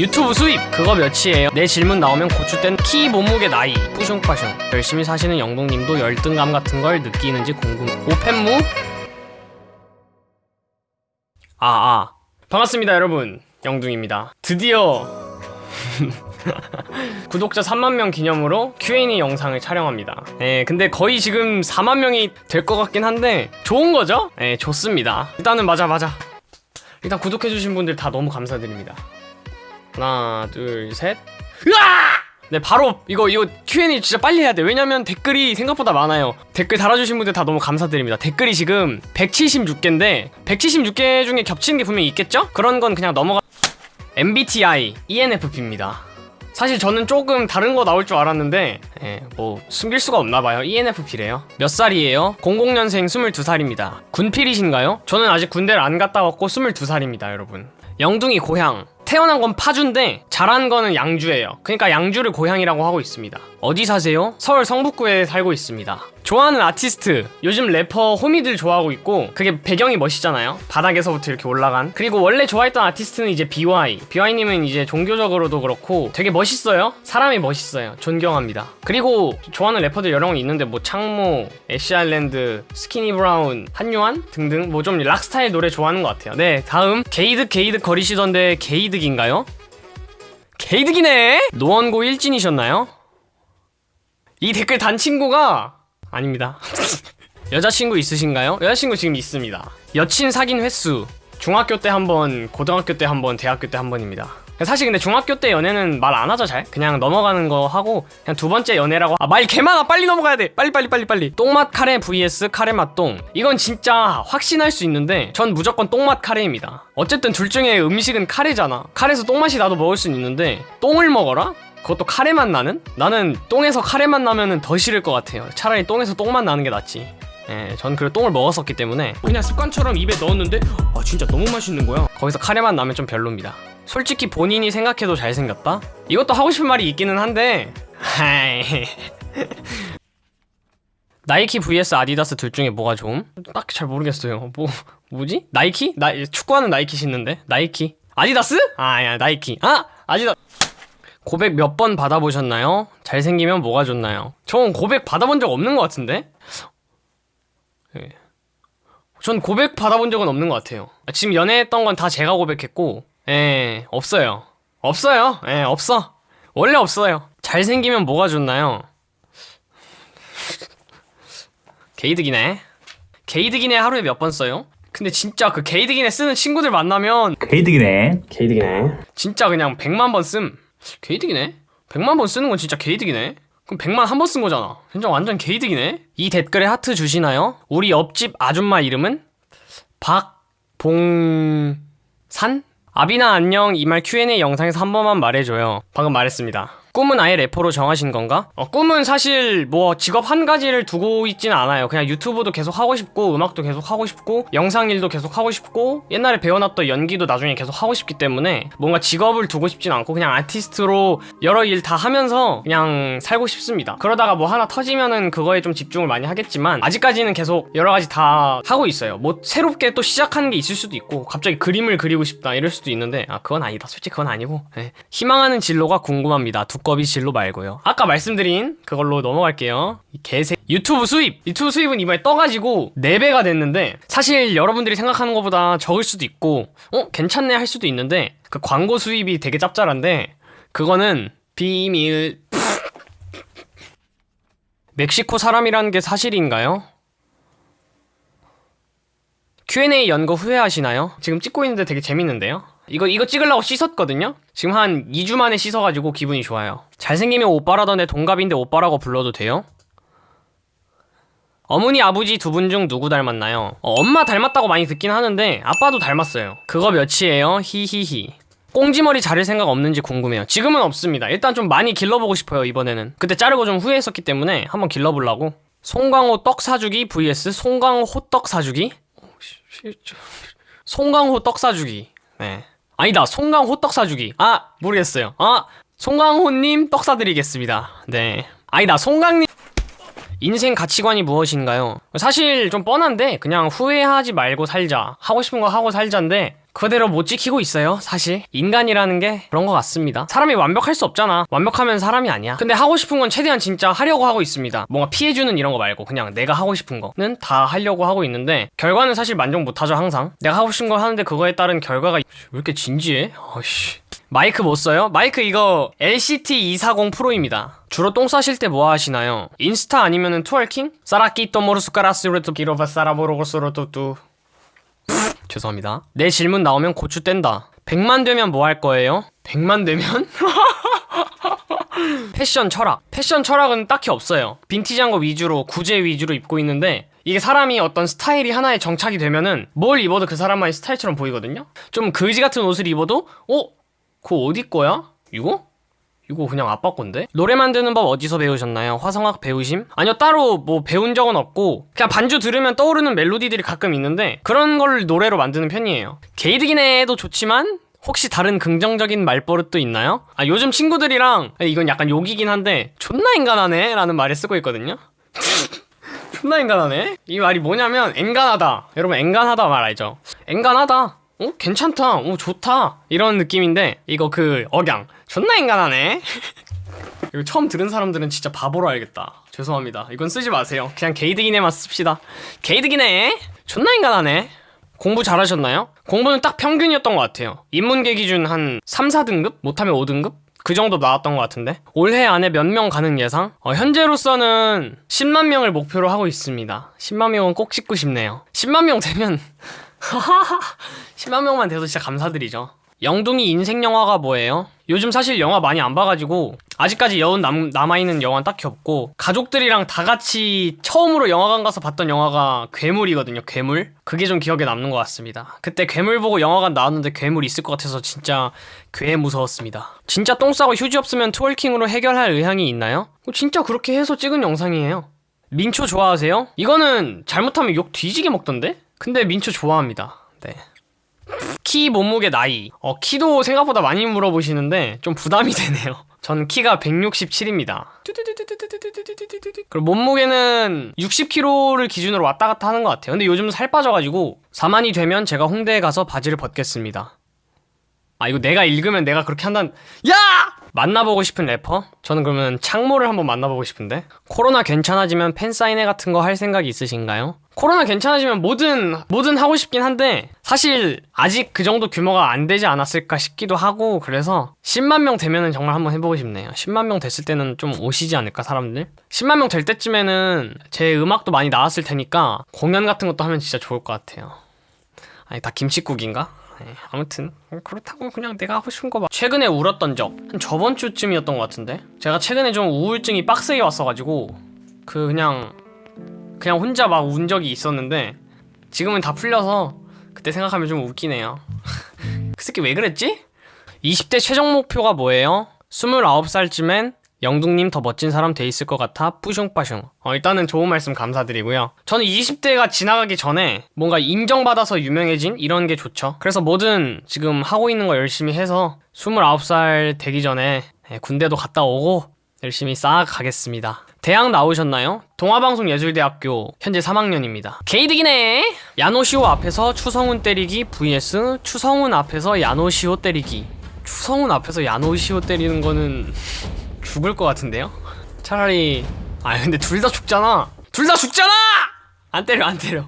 유튜브 수입 그거 몇이에요? 내 질문 나오면 고추된 키 몸무게 나이. 뿌숑빠숑 열심히 사시는 영동님도 열등감 같은 걸 느끼는지 궁금 오펜무? 아아. 반갑습니다 여러분. 영둥입니다. 드디어 구독자 3만명 기념으로 Q&A 영상을 촬영합니다. 예, 근데 거의 지금 4만명이 될 것 같긴 한데 좋은 거죠? 예, 좋습니다. 일단은 맞아 맞아. 일단 구독해주신 분들 다 너무 감사드립니다 하나 둘셋. 으아! 네 바로 이거 이거 Q&A 진짜 빨리 해야 돼. 왜냐면 댓글이 생각보다 많아요. 댓글 달아주신 분들 다 너무 감사드립니다. 댓글이 지금 176개인데 176개 중에 겹치는 게 분명히 있겠죠? 그런 건 그냥 넘어가 MBTI ENFP입니다. 사실 저는 조금 다른 거 나올 줄 알았는데 예, 뭐 숨길 수가 없나 봐요. ENFP래요. 몇 살이에요? 00년생 22살입니다. 군필이신가요? 저는 아직 군대를 안 갔다 왔고 22살입니다 여러분. 영둥이 고향 태어난 건 파주인데 자란 거는 양주예요. 그러니까 양주를 고향이라고 하고 있습니다. 어디 사세요? 서울 성북구에 살고 있습니다 좋아하는 아티스트 요즘 래퍼 호미들 좋아하고 있고 그게 배경이 멋있잖아요. 바닥에서부터 이렇게 올라간. 그리고 원래 좋아했던 아티스트는 이제 비와이 비와이님은 이제 종교적으로도 그렇고 되게 멋있어요. 사람이 멋있어요. 존경합니다. 그리고 좋아하는 래퍼들 여러 명 있는데 뭐 창모, 애쉬 아일랜드, 스키니 브라운, 한요한 등등 뭐 좀 rock 스타일 노래 좋아하는 것 같아요. 네 다음. 개이득 개이득 거리시던데 개이득인가요? 게이득이네! 노원고 일진이셨나요? 이 댓글 단 친구가 아닙니다. 여자친구 있으신가요? 여자친구 지금 있습니다. 여친 사귄 횟수 중학교 때 한 번, 고등학교 때 한 번, 대학교 때 한 번입니다. 사실 근데 중학교 때 연애는 말 안 하죠 잘 그냥 넘어가는 거 하고 그냥 두 번째 연애라고 아 말 개많아 빨리 넘어가야 돼 빨리 빨리 빨리 빨리 똥맛 카레 vs 카레 맛 똥 이건 진짜 확신할 수 있는데 전 무조건 똥맛 카레입니다 어쨌든 둘 중에 음식은 카레잖아 카레에서 똥맛이 나도 먹을 수는 있는데 똥을 먹어라? 그것도 카레맛 나는? 나는 똥에서 카레맛 나면은 더 싫을 것 같아요 차라리 똥에서 똥맛 나는 게 낫지 예, 전 그리고 똥을 먹었었기 때문에 그냥 습관처럼 입에 넣었는데 아 진짜 너무 맛있는 거야 거기서 카레맛 나면 좀 별로입니다 솔직히 본인이 생각해도 잘생겼다? 이것도 하고 싶은 말이 있기는 한데 hi 나이키 vs 아디다스 둘 중에 뭐가 좋음? 딱히 잘 모르겠어요 뭐 뭐지? 나이키? 나 축구하는 나이키 신는데 나이키 아디다스? 아야 나이키 아 아디다 고백 몇 번 받아보셨나요? 잘생기면 뭐가 좋나요? 전 고백 받아본 적 없는 것 같은데? 예. 전 고백 받아본 적은 없는 것 같아요. 지금 연애했던 건 다 제가 고백했고, 예, 없어요. 없어요. 예, 없어. 원래 없어요. 잘생기면 뭐가 좋나요? 게이득이네. 게이득이네 하루에 몇 번 써요? 근데 진짜 그 게이득이네 쓰는 친구들 만나면 게이득이네. 게이득이네. 진짜 그냥 100만 번 씀. 게이득이네? 100만 번 쓰는 건 진짜 게이득이네? 그럼 100만 한 번 쓴 거잖아. 진짜 완전 게이득이네? 이 댓글에 하트 주시나요? 우리 옆집 아줌마 이름은? 박봉산? 아비나 안녕 이 말 Q&A 영상에서 한 번만 말해줘요. 방금 말했습니다. 꿈은 아예 래퍼로 정하신 건가? 어, 꿈은 사실 뭐 직업 한 가지를 두고 있지는 않아요. 그냥 유튜브도 계속 하고 싶고 음악도 계속 하고 싶고 영상 일도 계속 하고 싶고 옛날에 배워놨던 연기도 나중에 계속 하고 싶기 때문에 뭔가 직업을 두고 싶진 않고 그냥 아티스트로 여러 일 다 하면서 그냥 살고 싶습니다. 그러다가 뭐 하나 터지면은 그거에 좀 집중을 많이 하겠지만 아직까지는 계속 여러 가지 다 하고 있어요. 뭐 새롭게 또 시작하는 게 있을 수도 있고 갑자기 그림을 그리고 싶다 이럴 수도 있는데 아 그건 아니다. 솔직히 그건 아니고 네. 희망하는 진로가 궁금합니다. 두 꺼비 진로 말고요. 아까 말씀드린 그걸로 넘어갈게요. 이 개새 유튜브 수입 유튜브 수입은 이번에 떠가지고 4배가 됐는데 사실 여러분들이 생각하는 것보다 적을 수도 있고 어 괜찮네 할 수도 있는데 그 광고 수입이 되게 짭짤한데 그거는 비밀 멕시코 사람이라는 게 사실인가요? Q&A 연거 후회하시나요? 지금 찍고 있는데 되게 재밌는데요? 이거 이거 찍으려고 씻었거든요? 지금 한 2주 만에 씻어가지고 기분이 좋아요 잘생기면 오빠라던데 동갑인데 오빠라고 불러도 돼요? 어머니 아버지 두 분 중 누구 닮았나요? 어, 엄마 닮았다고 많이 듣긴 하는데 아빠도 닮았어요 그거 몇이에요? 히히히 꽁지머리 자를 생각 없는지 궁금해요 지금은 없습니다 일단 좀 많이 길러보고 싶어요 이번에는 그때 자르고 좀 후회했었기 때문에 한번 길러보려고 송강호 떡 사주기 vs 송강호 호떡 사주기? 송강호 떡 사주기. 네. 아니다 송강호 떡 사주기. 아 모르겠어요. 아 송강호님 떡 사드리겠습니다. 네. 아니다 송강님. 인생 가치관이 무엇인가요? 사실 좀 뻔한데 그냥 후회하지 말고 살자. 하고 싶은 거 하고 살자인데 그대로 못 지키고 있어요 사실 인간이라는 게 그런 것 같습니다 사람이 완벽할 수 없잖아 완벽하면 사람이 아니야 근데 하고 싶은 건 최대한 진짜 하려고 하고 있습니다 뭔가 피해주는 이런 거 말고 그냥 내가 하고 싶은 거는 다 하려고 하고 있는데 결과는 사실 만족 못하죠 항상 내가 하고 싶은 걸 하는데 그거에 따른 결과가 왜 이렇게 진지해? 아씨 마이크 못 써요? 마이크 이거 LCT 240 프로입니다. 주로 똥 싸실 때 뭐 하시나요? 인스타 아니면은 트월킹? 사라끼또 모르스카라스르토 기로바 사라보로고스로토뚜 죄송합니다. 내 질문 나오면 고추 뗀다. 100만 되면 뭐 할 거예요? 100만 되면? 패션 철학. 패션 철학은 딱히 없어요. 빈티지한 거 위주로, 구제 위주로 입고 있는데 이게 사람이 어떤 스타일이 하나에 정착이 되면은 뭘 입어도 그 사람만의 스타일처럼 보이거든요? 좀 거지 같은 옷을 입어도 어? 그거 어디 거야? 이거? 이거 그냥 아빠 건데? 노래 만드는 법 어디서 배우셨나요? 화성학 배우심? 아니요 따로 뭐 배운 적은 없고 그냥 반주 들으면 떠오르는 멜로디들이 가끔 있는데 그런 걸 노래로 만드는 편이에요 게이드기네도 좋지만 혹시 다른 긍정적인 말버릇도 있나요? 아 요즘 친구들이랑 이건 약간 욕이긴 한데 존나 인간하네 라는 말을 쓰고 있거든요 존나 인간하네 이 말이 뭐냐면 엔간하다 여러분 엔간하다 말 알죠? 엔간하다 어? 괜찮다. 어, 좋다. 이런 느낌인데, 이거 그, 억양. 존나 인간하네. 이거 처음 들은 사람들은 진짜 바보로 알겠다. 죄송합니다. 이건 쓰지 마세요. 그냥 게이드기네만 씁시다. 게이드기네? 존나 인간하네. 공부 잘하셨나요? 공부는 딱 평균이었던 것 같아요. 인문계 기준 한 3, 4등급? 못하면 5등급? 그 정도 나왔던 것 같은데 올해 안에 몇 명 가는 예상? 어, 현재로서는 10만 명을 목표로 하고 있습니다 10만 명은 꼭 찍고 싶네요 10만 명 되면 10만 명만 돼도 진짜 감사드리죠. 영둥이 인생 영화가 뭐예요? 요즘 사실 영화 많이 안 봐가지고 아직까지 여운 남, 남아있는 영화는 딱히 없고 가족들이랑 다 같이 처음으로 영화관 가서 봤던 영화가 괴물이거든요 괴물 그게 좀 기억에 남는 것 같습니다 그때 괴물 보고 영화관 나왔는데 괴물 있을 것 같아서 진짜 괴 무서웠습니다 진짜 똥 싸고 휴지 없으면 트월킹으로 해결할 의향이 있나요? 진짜 그렇게 해서 찍은 영상이에요 민초 좋아하세요? 이거는 잘못하면 욕 뒤지게 먹던데? 근데 민초 좋아합니다. 네. 키, 몸무게, 나이. 어, 키도 생각보다 많이 물어보시는데 좀 부담이 되네요. 전 키가 167입니다. 그리고 몸무게는 60kg를 기준으로 왔다 갔다 하는 것 같아요. 근데 요즘 살 빠져가지고 4만이 되면 제가 홍대에 가서 바지를 벗겠습니다. 아 이거 내가 읽으면 내가 그렇게 한다는 야! 만나보고 싶은 래퍼? 저는 그러면 창모를 한번 만나보고 싶은데 코로나 괜찮아지면 팬사인회 같은 거 할 생각 있으신가요? 코로나 괜찮아지면 뭐든 뭐든 하고 싶긴 한데 사실 아직 그 정도 규모가 안 되지 않았을까 싶기도 하고 그래서 10만 명 되면은 정말 한번 해보고 싶네요 10만 명 됐을 때는 좀 오시지 않을까 사람들? 10만 명 될 때쯤에는 제 음악도 많이 나왔을 테니까 공연 같은 것도 하면 진짜 좋을 것 같아요 아니 다 김치국인가? 네, 아무튼 그렇다고 그냥 내가 하고 싶은 거 봐. 최근에 울었던 적 한 저번 주쯤이었던 것 같은데 제가 최근에 좀 우울증이 빡세게 왔어가지고 그 그냥 그냥 혼자 막 운 적이 있었는데 지금은 다 풀려서 그때 생각하면 좀 웃기네요 그 새끼 왜 그랬지? 20대 최종 목표가 뭐예요? 29살쯤엔 영둥님 더 멋진 사람 돼 있을 것 같아? 뿌숑빠숑 어, 일단은 좋은 말씀 감사드리고요. 저는 20대가 지나가기 전에 뭔가 인정받아서 유명해진 이런 게 좋죠. 그래서 뭐든 지금 하고 있는 거 열심히 해서 29살 되기 전에 예, 군대도 갔다 오고 열심히 싹 가겠습니다. 대학 나오셨나요? 동아방송예술대학교 현재 3학년입니다. 게이득이네! 야노시오 앞에서 추성훈 때리기 vs 추성훈 앞에서 야노시오 때리기. 추성훈 앞에서 야노시오 때리는 거는 죽을 것 같은데요? 차라리 아 근데 둘 다 죽잖아 둘 다 죽잖아! 안 때려 안 때려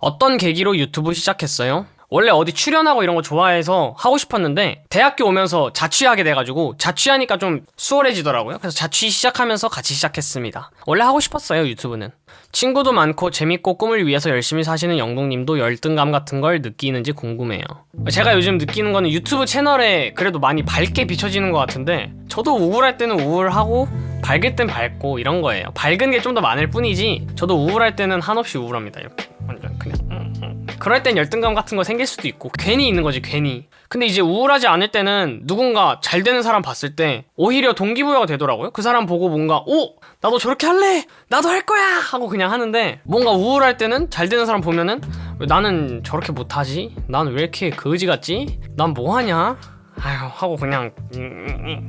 어떤 계기로 유튜브 시작했어요? 원래 어디 출연하고 이런 거 좋아해서 하고 싶었는데 대학교 오면서 자취하게 돼가지고 자취하니까 좀 수월해지더라고요. 그래서 자취 시작하면서 같이 시작했습니다. 원래 하고 싶었어요 유튜브는. 친구도 많고 재밌고 꿈을 위해서 열심히 사시는 영동님도 열등감 같은 걸 느끼는지 궁금해요. 제가 요즘 느끼는 거는 유튜브 채널에 그래도 많이 밝게 비춰지는 것 같은데 저도 우울할 때는 우울하고 밝을 땐 밝고 이런 거예요. 밝은 게 좀 더 많을 뿐이지 저도 우울할 때는 한없이 우울합니다 이렇게 완전 그냥 음, 음. 그럴 땐 열등감 같은 거 생길 수도 있고 괜히 있는 거지 괜히 근데 이제 우울하지 않을 때는 누군가 잘 되는 사람 봤을 때 오히려 동기부여가 되더라고요 그 사람 보고 뭔가 오 나도 저렇게 할래 나도 할 거야 하고 그냥 하는데 뭔가 우울할 때는 잘 되는 사람 보면은 왜 나는 저렇게 못하지 난 왜 이렇게 거지 같지 난 뭐하냐 아휴 하고 그냥 음,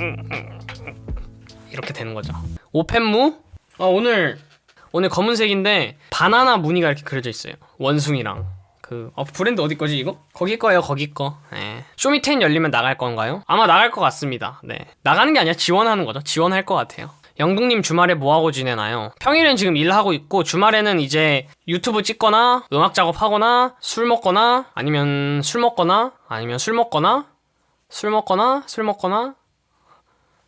이렇게 되는 거죠 오펜무 아 오늘 오늘 검은색인데 바나나 무늬가 이렇게 그려져 있어요 원숭이랑 그 어, 브랜드 어디 거지 이거? 거기 거예요 거기 거 예. 쇼미10 열리면 나갈 건가요? 아마 나갈 것 같습니다 네 나가는 게 아니라 지원하는 거죠 지원할 것 같아요 영둥님 주말에 뭐하고 지내나요? 평일엔 지금 일하고 있고 주말에는 이제 유튜브 찍거나 음악 작업하거나 술 먹거나 아니면 술 먹거나 아니면 술 먹거나 술 먹거나 술 먹거나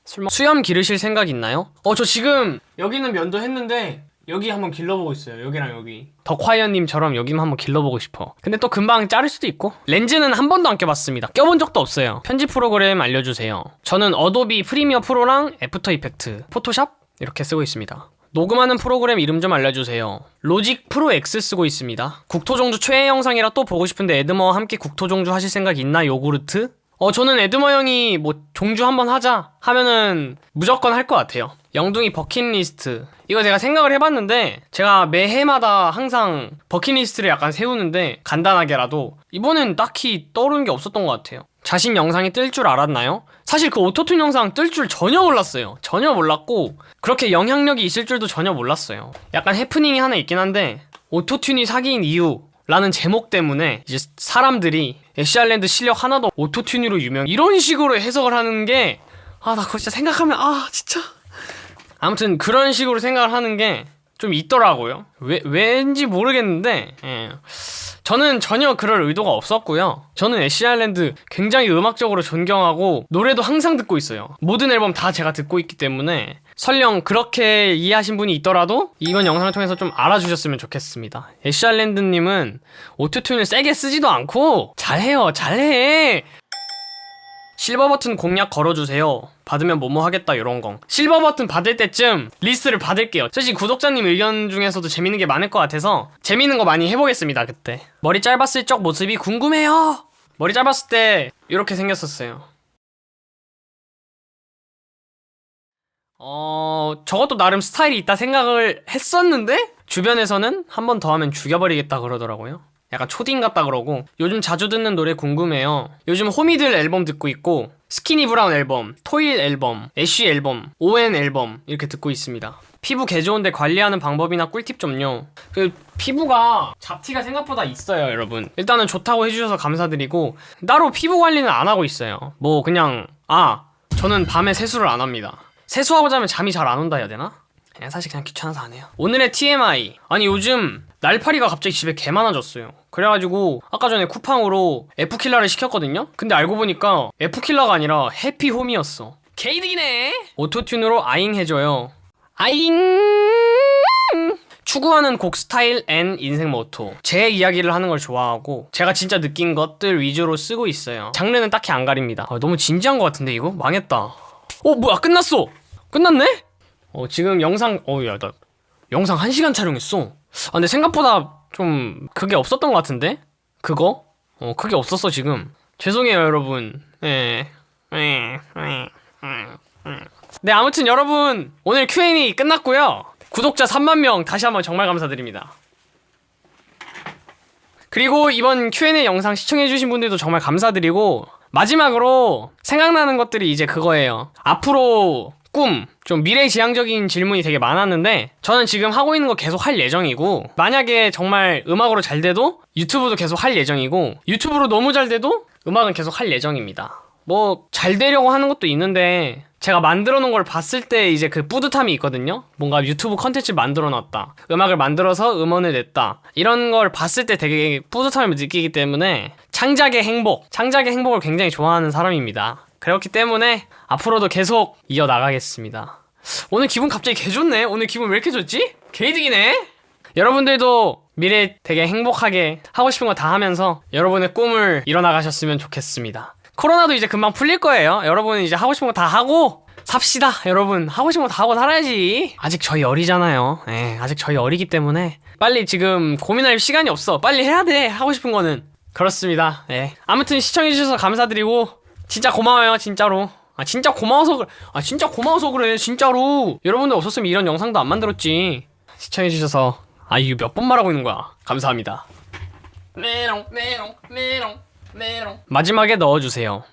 술 먹... 수염 기르실 생각 있나요? 어 저 지금 여기는 면도 했는데 여기 한번 길러보고 있어요. 여기랑 여기. 덕화이언님처럼 여기만 한번 길러보고 싶어. 근데 또 금방 자를 수도 있고. 렌즈는 한 번도 안 껴봤습니다. 껴본 적도 없어요. 편집 프로그램 알려주세요. 저는 어도비 프리미어 프로랑 애프터 이펙트 포토샵 이렇게 쓰고 있습니다. 녹음하는 프로그램 이름 좀 알려주세요. Logic Pro X 쓰고 있습니다. 국토종주 최애 영상이라 또 보고 싶은데 에드머와 함께 국토종주 하실 생각 있나? 요구르트? 어 저는 에드머 형이 뭐 종주 한번 하자 하면은 무조건 할 것 같아요. 영둥이 버킷리스트. 이거 제가 생각을 해봤는데 제가 매해마다 항상 버킷리스트를 약간 세우는데 간단하게라도 이번엔 딱히 떠오르는 게 없었던 것 같아요. 자신 영상이 뜰 줄 알았나요? 사실 그 오토튠 영상 뜰 줄 전혀 몰랐어요. 전혀 몰랐고 그렇게 영향력이 있을 줄도 전혀 몰랐어요. 약간 해프닝이 하나 있긴 한데 오토튠이 사기인 이유 라는 제목 때문에 이제 사람들이 애쉬알랜드 실력 하나도 오토튠으로 유명 이런 식으로 해석을 하는 게 아 나 그거 진짜 생각하면 아 진짜. 아무튼 그런 식으로 생각을 하는 게 좀 있더라고요. 왜, 왠지 모르겠는데 예. 저는 전혀 그럴 의도가 없었고요. 저는 애쉬알랜드 굉장히 음악적으로 존경하고 노래도 항상 듣고 있어요. 모든 앨범 다 제가 듣고 있기 때문에 설령 그렇게 이해하신 분이 있더라도 이번 영상을 통해서 좀 알아주셨으면 좋겠습니다. 애쉬알랜드님은 오토튠을 세게 쓰지도 않고 잘해요 잘해. 실버 버튼 공약 걸어주세요. 받으면 뭐뭐 하겠다 이런 거. 실버 버튼 받을 때쯤 리스트를 받을게요. 솔직히 구독자님 의견 중에서도 재밌는 게 많을 것 같아서 재밌는 거 많이 해보겠습니다 그때. 머리 짧았을 적 모습이 궁금해요. 머리 짧았을 때 이렇게 생겼었어요 어... 저것도 나름 스타일이 있다 생각을 했었는데 주변에서는 한 번 더 하면 죽여버리겠다 그러더라고요. 약간 초딩 같다 그러고. 요즘 자주 듣는 노래 궁금해요. 요즘 호미들 앨범 듣고 있고 스키니 브라운 앨범, 토일 앨범, 애쉬 앨범, ON 앨범 이렇게 듣고 있습니다. 피부 개 좋은데 관리하는 방법이나 꿀팁 좀요. 그 피부가 잡티가 생각보다 있어요 여러분. 일단은 좋다고 해주셔서 감사드리고 따로 피부 관리는 안 하고 있어요. 뭐 그냥 아 저는 밤에 세수를 안 합니다 세수하고 자면 잠이 잘 안 온다 해야 되나? 그냥 사실 그냥 귀찮아서 안 해요. 오늘의 TMI 아니 요즘 날파리가 갑자기 집에 개 많아졌어요. 그래가지고 아까 전에 쿠팡으로 F킬러를 시켰거든요? 근데 알고 보니까 F킬러가 아니라 해피홈이었어. 개이득이네! 오토튠으로 아잉 해줘요. 아잉! 추구하는 곡 스타일 and 인생 모토. 제 이야기를 하는 걸 좋아하고 제가 진짜 느낀 것들 위주로 쓰고 있어요. 장르는 딱히 안 가립니다. 아, 너무 진지한 것 같은데 이거? 망했다 어 뭐야 끝났어 끝났네? 어 지금 영상 어야 나 영상 1시간 촬영했어 아 근데 생각보다 좀 그게 없었던 것 같은데? 그거? 어 그게 없었어 지금 죄송해요 여러분 예. 예. 예. 예. 네 아무튼 여러분 오늘 Q&A 끝났고요 구독자 3만명 다시 한번 정말 감사드립니다 그리고 이번 Q&A 영상 시청해주신 분들도 정말 감사드리고 마지막으로 생각나는 것들이 이제 그거예요. 앞으로 꿈, 좀 미래지향적인 질문이 되게 많았는데 저는 지금 하고 있는 거 계속 할 예정이고 만약에 정말 음악으로 잘 돼도 유튜브도 계속 할 예정이고 유튜브로 너무 잘 돼도 음악은 계속 할 예정입니다 뭐 잘 되려고 하는 것도 있는데 제가 만들어 놓은 걸 봤을 때 이제 그 뿌듯함이 있거든요. 뭔가 유튜브 컨텐츠 만들어 놨다. 음악을 만들어서 음원을 냈다. 이런 걸 봤을 때 되게 뿌듯함을 느끼기 때문에 창작의 행복 창작의 행복을 굉장히 좋아하는 사람입니다. 그렇기 때문에 앞으로도 계속 이어나가겠습니다. 오늘 기분 갑자기 개 좋네. 오늘 기분 왜 이렇게 좋지? 개이득이네. 여러분들도 미래 되게 행복하게 하고 싶은 거 다 하면서 여러분의 꿈을 이뤄나가셨으면 좋겠습니다 코로나도 이제 금방 풀릴 거예요. 여러분은 이제 하고 싶은 거 다 하고 삽시다. 여러분 하고 싶은 거 다 하고 살아야지. 아직 저희 어리잖아요. 예, 아직 저희 어리기 때문에. 빨리 지금 고민할 시간이 없어. 빨리 해야 돼 하고 싶은 거는. 그렇습니다. 예. 아무튼 시청해주셔서 감사드리고 진짜 고마워요 진짜로. 아 진짜 고마워서 그래. 아 진짜 고마워서 그래 진짜로. 여러분들 없었으면 이런 영상도 안 만들었지. 시청해주셔서 아 이거 몇 번 말하고 있는 거야. 감사합니다. 메롱 메롱 메롱 마지막에 넣어주세요